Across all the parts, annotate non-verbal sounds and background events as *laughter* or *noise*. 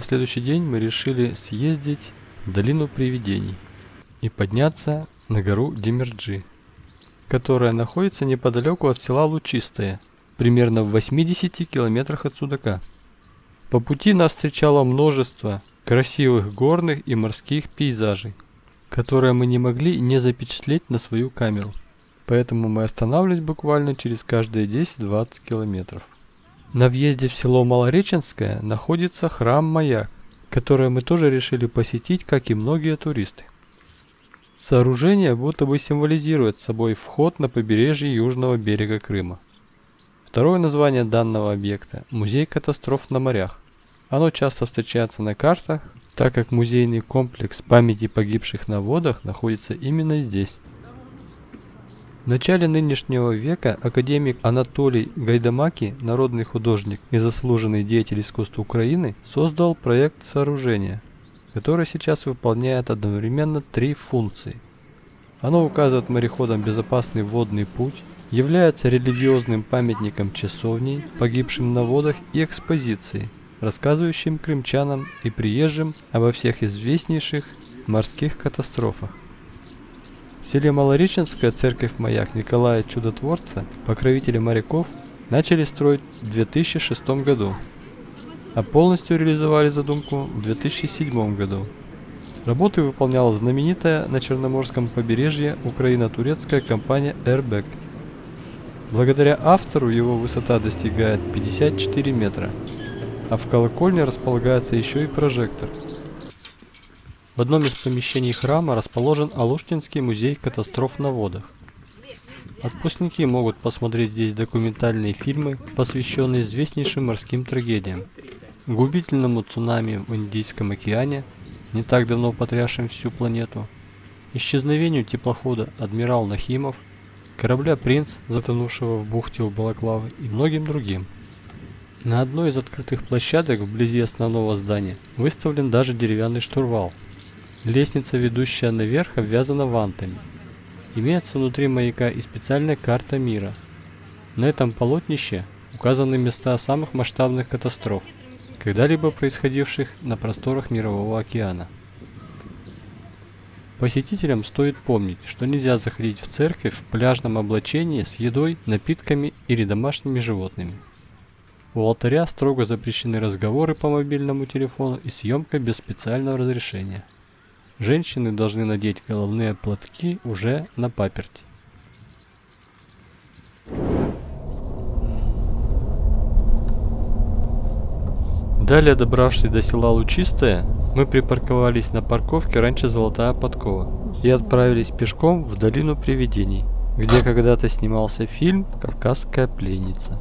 На следующий день мы решили съездить в долину привидений и подняться на гору Демерджи, которая находится неподалеку от села Лучистое, примерно в 80 километрах от Судака. По пути нас встречало множество красивых горных и морских пейзажей, которые мы не могли не запечатлеть на свою камеру. Поэтому мы останавливались буквально через каждые 10-20 километров. На въезде в село Малореченское находится храм-маяк, который мы тоже решили посетить, как и многие туристы. Сооружение будто бы символизирует собой вход на побережье южного берега Крыма. Второе название данного объекта – Музей катастроф на морях. Оно часто встречается на картах, так как музейный комплекс памяти погибших на водах находится именно здесь. В начале нынешнего века академик Анатолий Гайдамаки, народный художник и заслуженный деятель искусства Украины, создал проект сооружения, который сейчас выполняет одновременно три функции. Оно указывает мореходам безопасный водный путь, является религиозным памятником часовней, погибшим на водах и экспозицией, рассказывающим крымчанам и приезжим обо всех известнейших морских катастрофах. Селе Малореченская церковь-маяк Николая Чудотворца, покровителя моряков, начали строить в 2006 году, а полностью реализовали задумку в 2007 году. Работы выполняла знаменитая на Черноморском побережье украино-турецкая компания Airbag. Благодаря автору его высота достигает 54 метра, а в колокольне располагается еще и прожектор – в одном из помещений храма расположен Алуштинский музей катастроф на водах. Отпускники могут посмотреть здесь документальные фильмы, посвященные известнейшим морским трагедиям. Губительному цунами в Индийском океане, не так давно потрясшим всю планету, исчезновению теплохода «Адмирал Нахимов», корабля «Принц», затонувшего в бухте у Балаклавы и многим другим. На одной из открытых площадок вблизи основного здания выставлен даже деревянный штурвал – Лестница, ведущая наверх, обвязана вантами. Имеется внутри маяка и специальная карта мира. На этом полотнище указаны места самых масштабных катастроф, когда-либо происходивших на просторах Мирового океана. Посетителям стоит помнить, что нельзя заходить в церковь в пляжном облачении с едой, напитками или домашними животными. У алтаря строго запрещены разговоры по мобильному телефону и съемка без специального разрешения. Женщины должны надеть головные платки уже на паперти. Далее, добравшись до села Лучистое, мы припарковались на парковке раньше Золотая Подкова и отправились пешком в долину привидений, где когда-то снимался фильм «Кавказская пленница».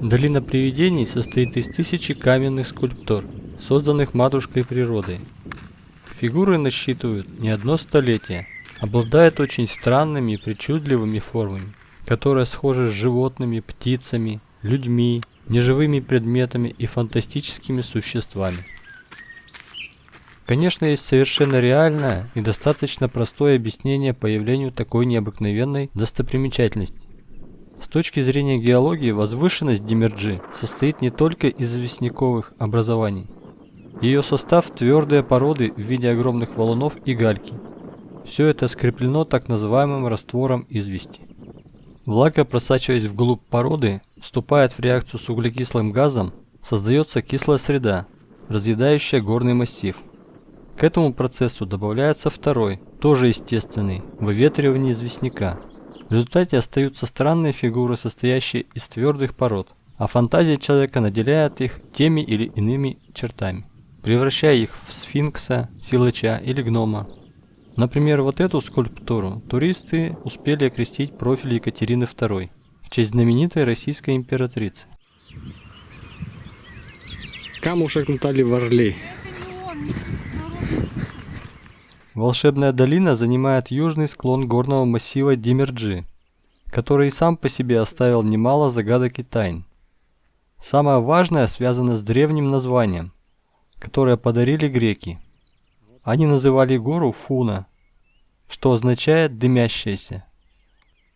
Долина привидений состоит из тысячи каменных скульптур, созданных матушкой природой, Фигуры насчитывают не одно столетие, обладают очень странными и причудливыми формами, которые схожи с животными, птицами, людьми, неживыми предметами и фантастическими существами. Конечно, есть совершенно реальное и достаточно простое объяснение появлению такой необыкновенной достопримечательности. С точки зрения геологии, возвышенность Демерджи состоит не только из известняковых образований, ее состав – твердые породы в виде огромных валунов и гальки. Все это скреплено так называемым раствором извести. Влага, просачиваясь вглубь породы, вступает в реакцию с углекислым газом, создается кислая среда, разъедающая горный массив. К этому процессу добавляется второй, тоже естественный, выветривание известняка. В результате остаются странные фигуры, состоящие из твердых пород, а фантазия человека наделяет их теми или иными чертами превращая их в сфинкса, силача или гнома. Например, вот эту скульптуру туристы успели окрестить профиль Екатерины II в честь знаменитой российской императрицы. Камушек Натальи Варлей. Волшебная долина занимает южный склон горного массива Димерджи, который и сам по себе оставил немало загадок и тайн. Самое важное связано с древним названием которое подарили греки. Они называли гору Фуна, что означает «дымящаяся».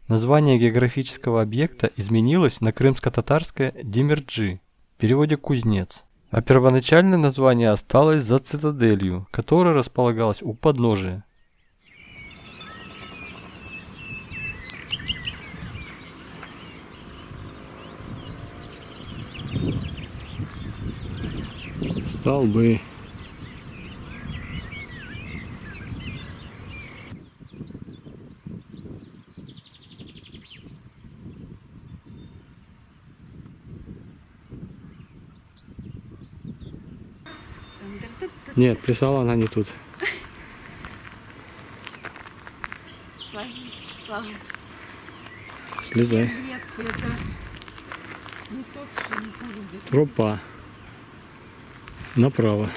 Название географического объекта изменилось на крымско-татарское Демерджи, в переводе «кузнец». А первоначальное название осталось за цитаделью, которая располагалась у подножия. Столбы. Нет, плясала она не тут. Слезай. Грецкий, это не тот, что не буду здесь. Тропа. Направо.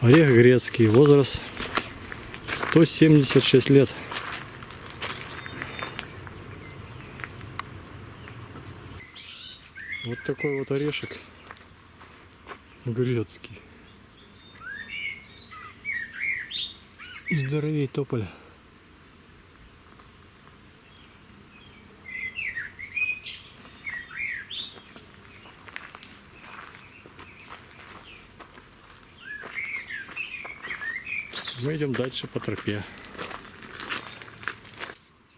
Орех грецкий. Возраст 176 лет. Вот такой вот орешек грецкий. Здоровей тополя. Мы идем дальше по тропе.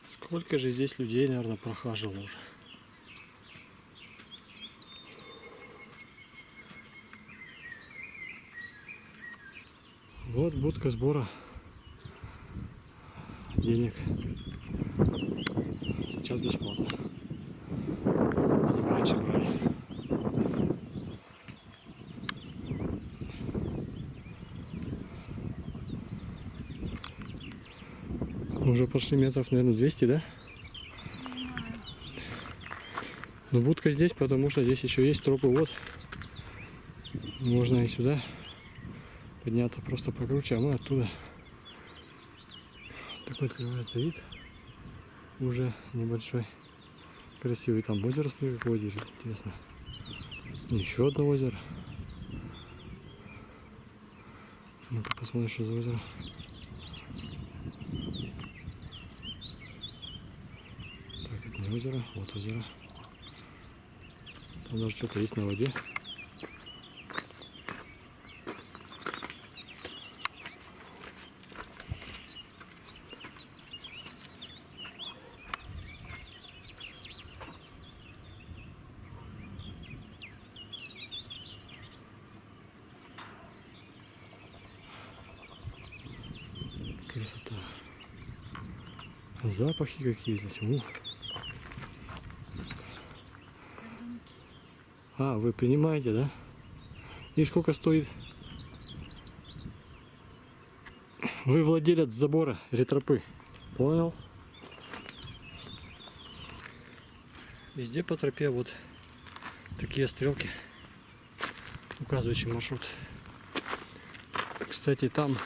Сколько же здесь людей, наверное, прохаживало уже. Вот будка сбора денег. Сейчас бесплатно. Раньше брали. Уже прошли метров, наверное, 200, да? Но будка здесь, потому что здесь еще есть тропы. Вот. Можно и сюда подняться просто покруче, а мы оттуда. Такой открывается вид. Уже небольшой. Красивый там озеро, смотри, как озеро, интересно. Еще одно озеро. Ну-ка посмотрим, что за озеро. Так, это не озеро, вот озеро. Там даже что-то есть на воде. Красота. Запахи какие здесь. Ух. А, вы понимаете, да? И сколько стоит? Вы владелец забора ретропы. Понял? Везде по тропе вот такие стрелки, указывающие маршрут. Кстати, там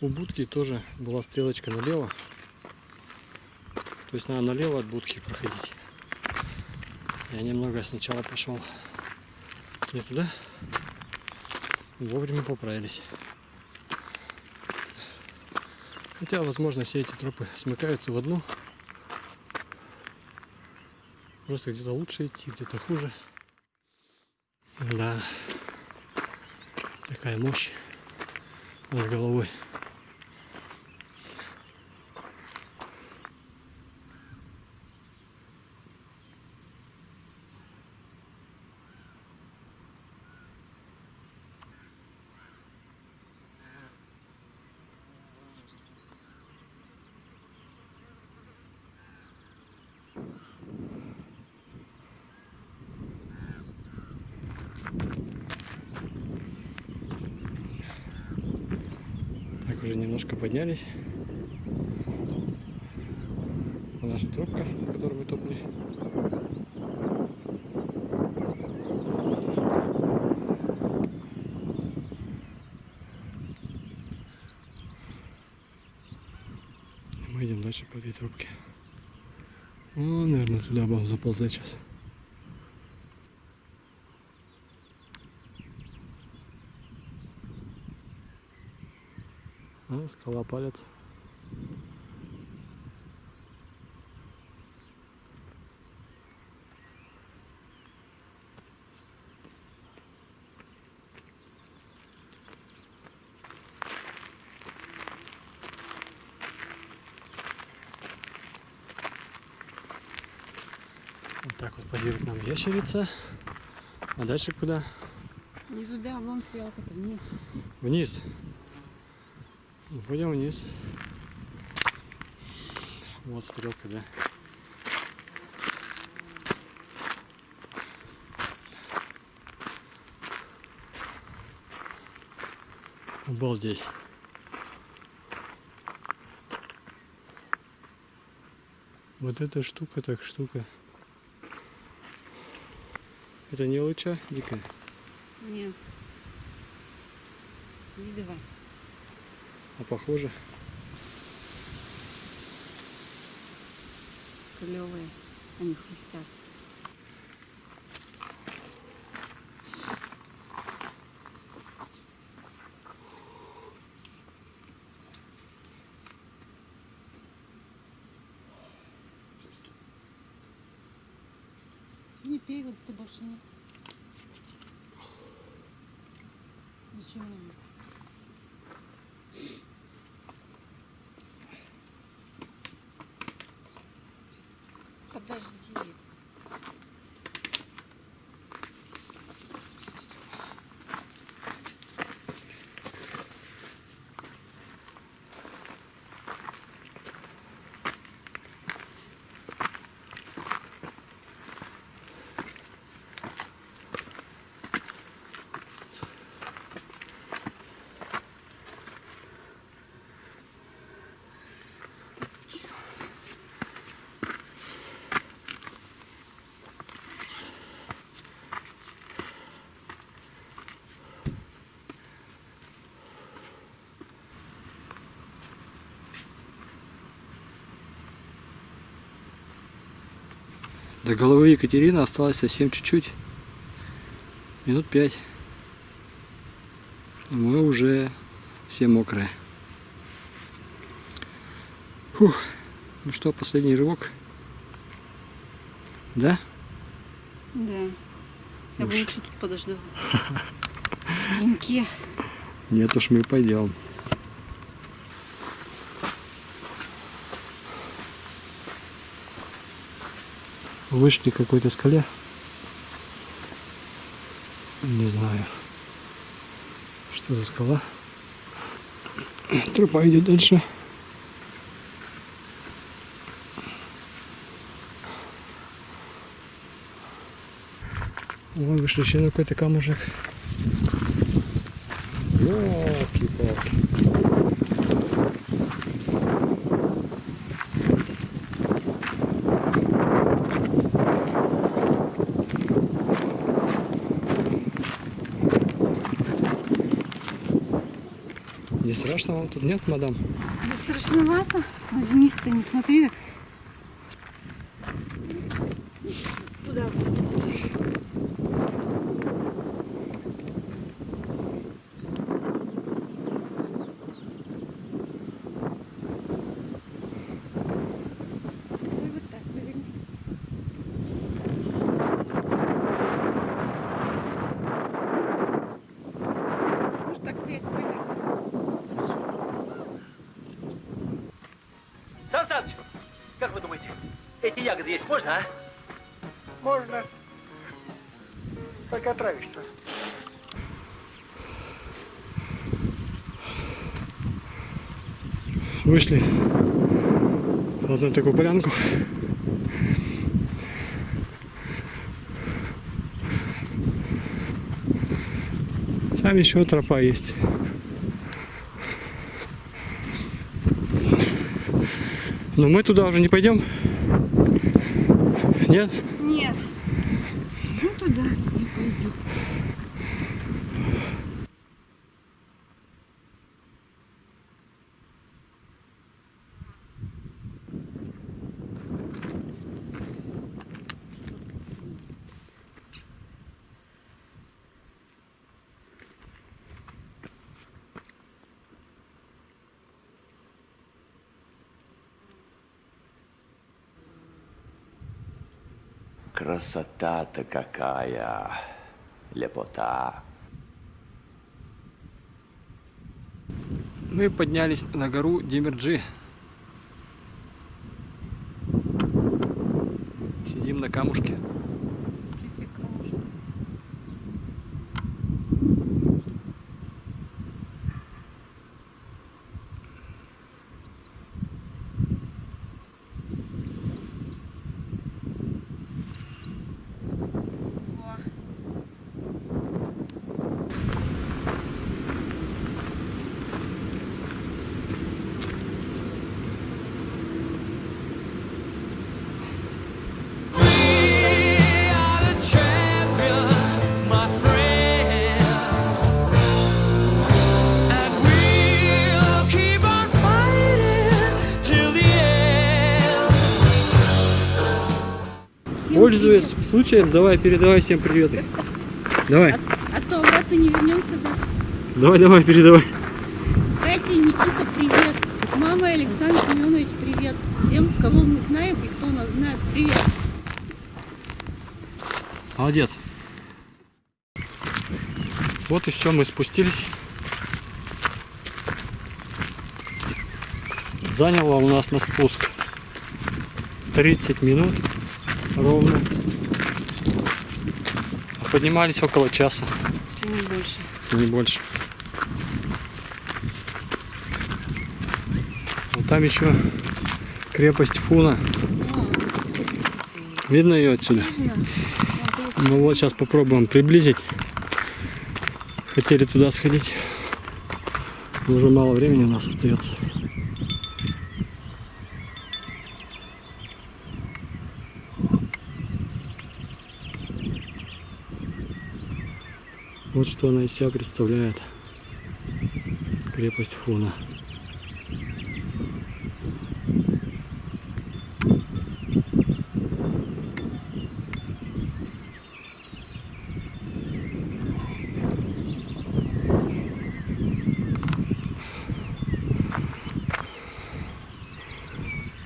у будки тоже была стрелочка налево. То есть надо налево от будки проходить. Я немного сначала пошел не туда. Вовремя поправились. Хотя, возможно, все эти тропы смыкаются в одну. Просто где-то лучше идти, где-то хуже. Да. Такая мощь над головой. Так, немножко поднялись. Вот наша тропка, по которой мы топали. Мы идем дальше по этой тропке. О, наверное, туда будем заползать сейчас. Скала палец. Вот так вот позирует нам ящерица. А дальше куда? Не туда, вон стрелка-то вниз. Вниз? Ну, пойдем вниз. Вот стрелка, да. Обалдеть. Вот эта штука, так штука. Это не луча дикая? Нет. Видова. А похоже? Клевые. Они хрустят. Не пей, вот ты больше не. Зачем нам? Подожди. До головы Екатерины осталось совсем чуть-чуть. Минут пять. Мы уже все мокрые. Фух. Ну что, последний рывок? Да? Да. Я бы Уж. лучше тут подожду. В *laughs* теньке. Нет уж, мы пойдем. Вышли к какой-то скале. Не знаю, что за скала. Тропа идет дальше. Вон вышли еще какой-то камушек. Ёлки-палки. Страшно тут нет, мадам? Да страшновато. Но вниз-то не смотри. Куда? Ой, вот так, поверни. Можешь так стоять, стой так. Сан Саныч, как вы думаете, эти ягоды есть можно, а? Можно. Только отравишься. Вышли в одну такую полянку. Там еще тропа есть. Но мы туда уже не пойдем. Нет? Красота-то какая, лепота. Мы поднялись на гору Демирджи. Сидим на камушке. Пользуясь случаем, давай передавай всем приветы. Давай, А то обратно не вернемся, да? давай, давай, передавай. Катя и Никита, привет. Мама и Александр Семенович, привет. Всем, кого мы знаем и кто нас знает, привет. Молодец. Вот и все, мы спустились. Заняло у нас на спуск 30 минут ровно. А поднимались около часа, Если не больше. если не больше. Вот там еще крепость Фуна. Видно ее отсюда? Ну вот сейчас попробуем приблизить. Хотели туда сходить. Но уже мало времени у нас остается. Вот что она из себя представляет. Крепость Фуна.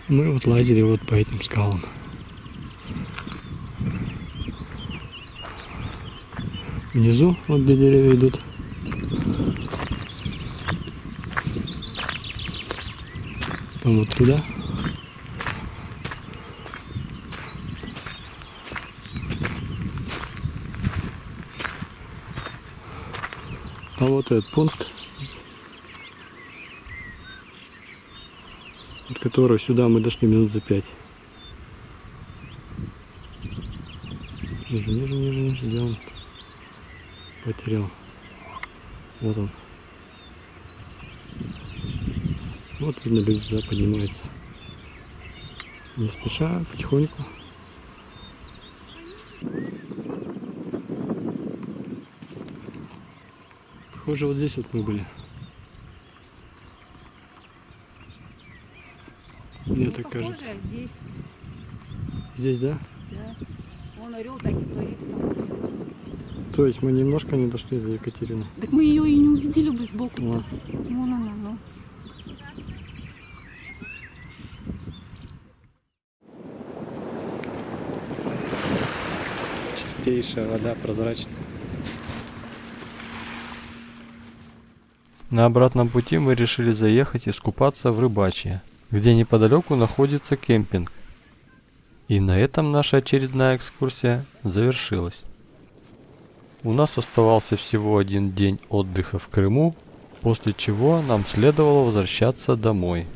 Мы вот лазили вот по этим скалам. Внизу, вот где деревья идут. Там вот туда. А вот этот пункт, от которого сюда мы дошли минут за пять. Ниже, ниже, ниже, ниже, где он? Потерял. Вот он. Вот видно, люди сюда поднимаются. Не спеша, потихоньку. Похоже, вот здесь вот мы были. Мне так Похоже, кажется. здесь, Здесь, да? да. Вон орел так и парит там. То есть мы немножко не дошли до Екатерины. Так мы ее и не увидели бы сбоку. Вот. Вон она, ну. Чистейшая вода, прозрачная. На обратном пути мы решили заехать искупаться в Рыбачье, где неподалеку находится кемпинг. И на этом наша очередная экскурсия завершилась. У нас оставался всего один день отдыха в Крыму, после чего нам следовало возвращаться домой.